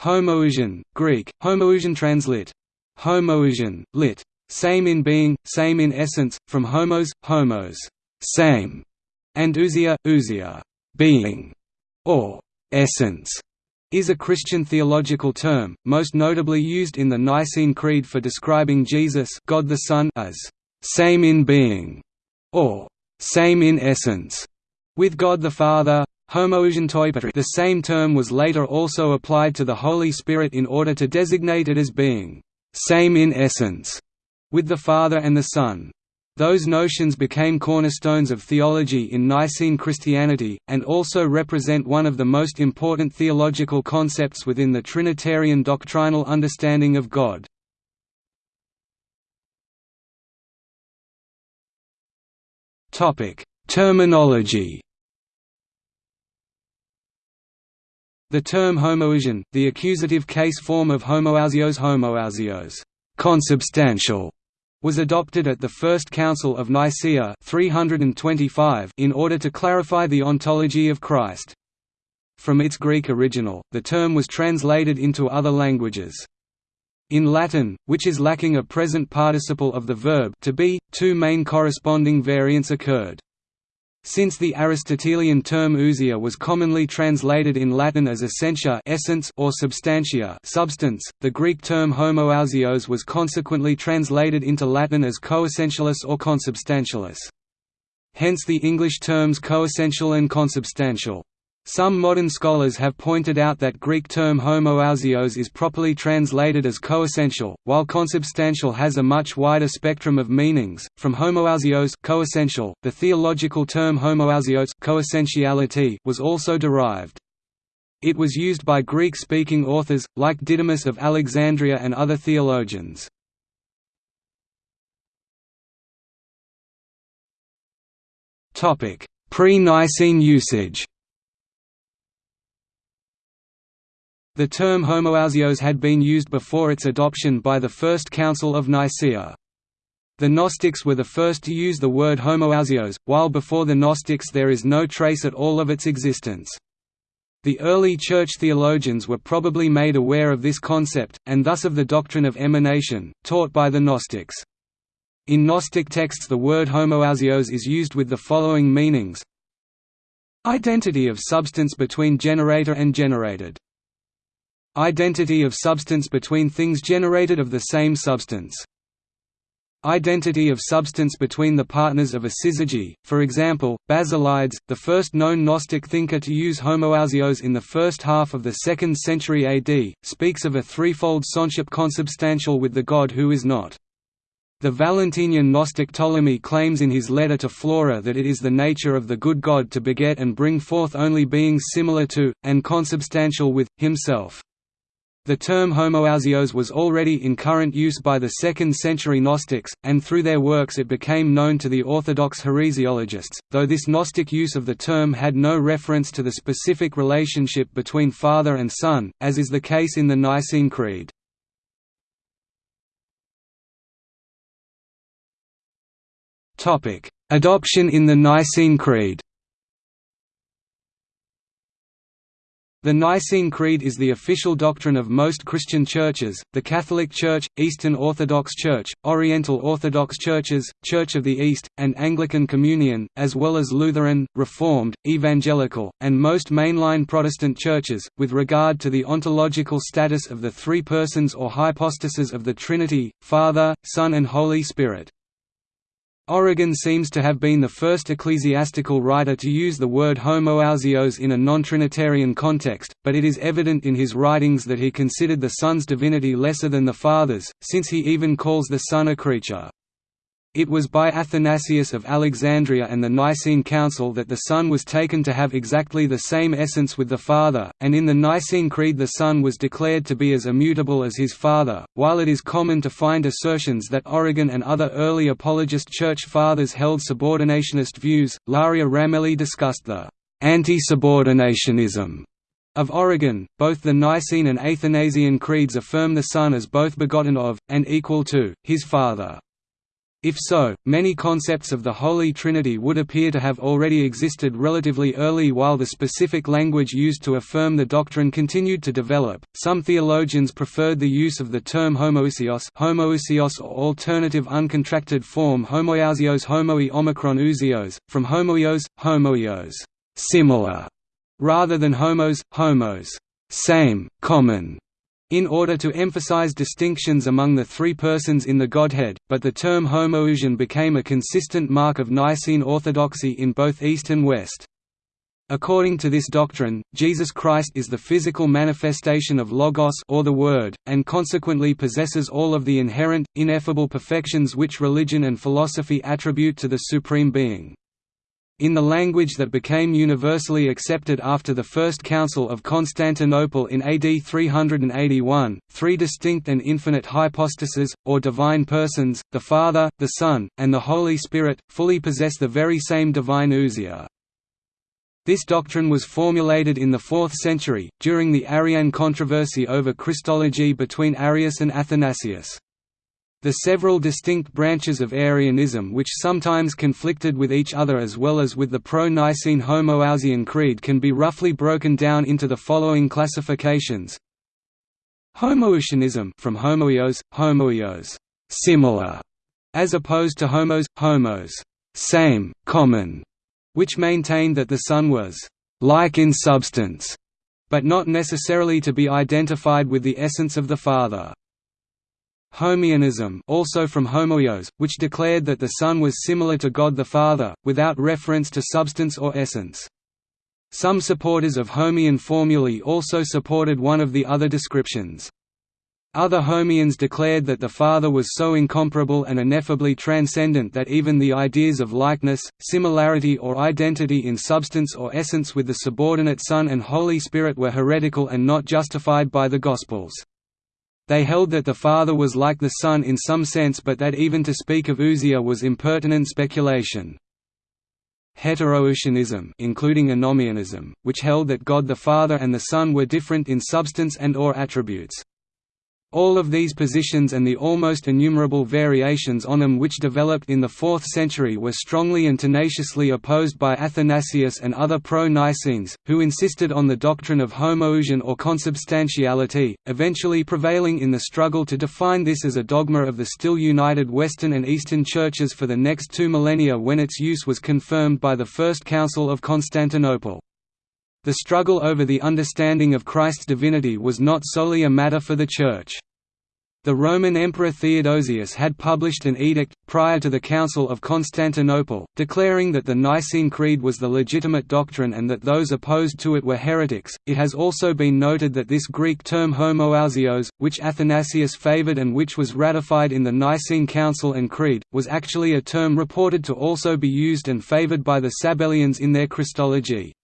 Homoousion, Greek, homoousion translate. Homoousion, lit. Same in being, same in essence, from homos, homos, same, and ousia, ousia, being, or essence, is a Christian theological term, most notably used in the Nicene Creed for describing Jesus God the Son as same in being, or same in essence, with God the Father, the same term was later also applied to the Holy Spirit in order to designate it as being «same in essence» with the Father and the Son. Those notions became cornerstones of theology in Nicene Christianity, and also represent one of the most important theological concepts within the Trinitarian doctrinal understanding of God. Terminology The term homoousion, the accusative case form of homoousios homoousios, consubstantial, was adopted at the First Council of Nicaea 325 in order to clarify the ontology of Christ. From its Greek original, the term was translated into other languages. In Latin, which is lacking a present participle of the verb to be, two main corresponding variants occurred. Since the Aristotelian term ousia was commonly translated in Latin as essentia essence or substantia substance, the Greek term homoousios was consequently translated into Latin as coessentialis or consubstantialis. Hence the English terms coessential and consubstantial. Some modern scholars have pointed out that Greek term homoousios is properly translated as coessential, while consubstantial has a much wider spectrum of meanings. From homoousios coessential, the theological term homoousios coessentiality was also derived. It was used by Greek-speaking authors, like Didymus of Alexandria and other theologians. Pre-Nicene usage The term homoousios had been used before its adoption by the First Council of Nicaea. The Gnostics were the first to use the word homoousios, while before the Gnostics there is no trace at all of its existence. The early Church theologians were probably made aware of this concept, and thus of the doctrine of emanation, taught by the Gnostics. In Gnostic texts the word homoousios is used with the following meanings Identity of substance between generator and generated Identity of substance between things generated of the same substance. Identity of substance between the partners of a syzygy, for example, Basilides, the first known Gnostic thinker to use homoousios in the first half of the 2nd century AD, speaks of a threefold sonship consubstantial with the God who is not. The Valentinian Gnostic Ptolemy claims in his letter to Flora that it is the nature of the good God to beget and bring forth only beings similar to, and consubstantial with, himself. The term homoousios was already in current use by the 2nd century Gnostics, and through their works it became known to the Orthodox heresiologists, though this Gnostic use of the term had no reference to the specific relationship between Father and Son, as is the case in the Nicene Creed. Adoption in the Nicene Creed The Nicene Creed is the official doctrine of most Christian churches, the Catholic Church, Eastern Orthodox Church, Oriental Orthodox Churches, Church of the East, and Anglican Communion, as well as Lutheran, Reformed, Evangelical, and most mainline Protestant churches, with regard to the ontological status of the three persons or hypostases of the Trinity, Father, Son and Holy Spirit. Origen seems to have been the first ecclesiastical writer to use the word homoousios in a non-Trinitarian context, but it is evident in his writings that he considered the Son's divinity lesser than the Father's, since he even calls the Son a creature. It was by Athanasius of Alexandria and the Nicene Council that the Son was taken to have exactly the same essence with the Father, and in the Nicene Creed the Son was declared to be as immutable as his Father. While it is common to find assertions that Origen and other early apologist Church Fathers held subordinationist views, Ilaria Ramelli discussed the anti-subordinationism of Origen. Both the Nicene and Athanasian creeds affirm the Son as both begotten of, and equal to, his Father. If so, many concepts of the Holy Trinity would appear to have already existed relatively early while the specific language used to affirm the doctrine continued to develop. Some theologians preferred the use of the term homoiousios, homoiousios or alternative uncontracted form homoousios homoi omicron ousios, from homoios, homoios, similar, rather than homos, homos, same, common in order to emphasize distinctions among the three persons in the Godhead, but the term homoousion became a consistent mark of Nicene orthodoxy in both East and West. According to this doctrine, Jesus Christ is the physical manifestation of Logos or the Word, and consequently possesses all of the inherent, ineffable perfections which religion and philosophy attribute to the Supreme Being. In the language that became universally accepted after the First Council of Constantinople in AD 381, three distinct and infinite hypostases, or divine persons, the Father, the Son, and the Holy Spirit, fully possess the very same divine ousia. This doctrine was formulated in the 4th century, during the Arian controversy over Christology between Arius and Athanasius. The several distinct branches of Arianism which sometimes conflicted with each other as well as with the pro-Nicene Homoousian Creed can be roughly broken down into the following classifications. Homoiousianism from homoios, homoios, similar, as opposed to homos, homos, same, common, which maintained that the Son was like in substance, but not necessarily to be identified with the essence of the Father. Homoianism also from homoios, which declared that the Son was similar to God the Father, without reference to substance or essence. Some supporters of Homoian formulae also supported one of the other descriptions. Other Homoians declared that the Father was so incomparable and ineffably transcendent that even the ideas of likeness, similarity or identity in substance or essence with the subordinate Son and Holy Spirit were heretical and not justified by the Gospels. They held that the Father was like the Son in some sense but that even to speak of ousia was impertinent speculation. Heteroousianism including anomoeanism, which held that God the Father and the Son were different in substance and or attributes. All of these positions and the almost innumerable variations on them which developed in the 4th century were strongly and tenaciously opposed by Athanasius and other pro-Nicenes, who insisted on the doctrine of homoousion or consubstantiality, eventually prevailing in the struggle to define this as a dogma of the still united Western and Eastern churches for the next two millennia when its use was confirmed by the First Council of Constantinople. The struggle over the understanding of Christ's divinity was not solely a matter for the Church. The Roman Emperor Theodosius had published an edict, prior to the Council of Constantinople, declaring that the Nicene Creed was the legitimate doctrine and that those opposed to it were heretics. It has also been noted that this Greek term homoousios, which Athanasius favored and which was ratified in the Nicene Council and Creed, was actually a term reported to also be used and favored by the Sabellians in their Christology.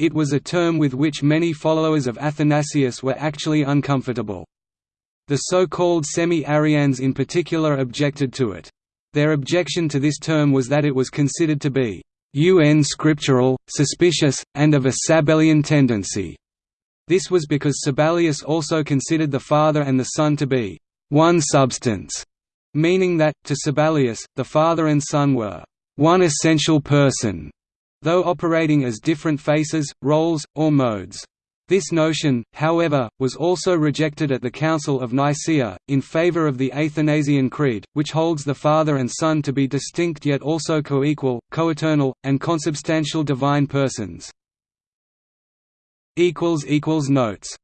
It was a term with which many followers of Athanasius were actually uncomfortable. The so-called semi-Arians in particular objected to it. Their objection to this term was that it was considered to be un scriptural, suspicious, and of a Sabellian tendency. This was because Sabellius also considered the Father and the Son to be one substance, meaning that, to Sabellius, the Father and Son were one essential person though operating as different faces, roles, or modes. This notion, however, was also rejected at the Council of Nicaea, in favor of the Athanasian Creed, which holds the Father and Son to be distinct yet also co-equal, co-eternal, and consubstantial divine persons. Notes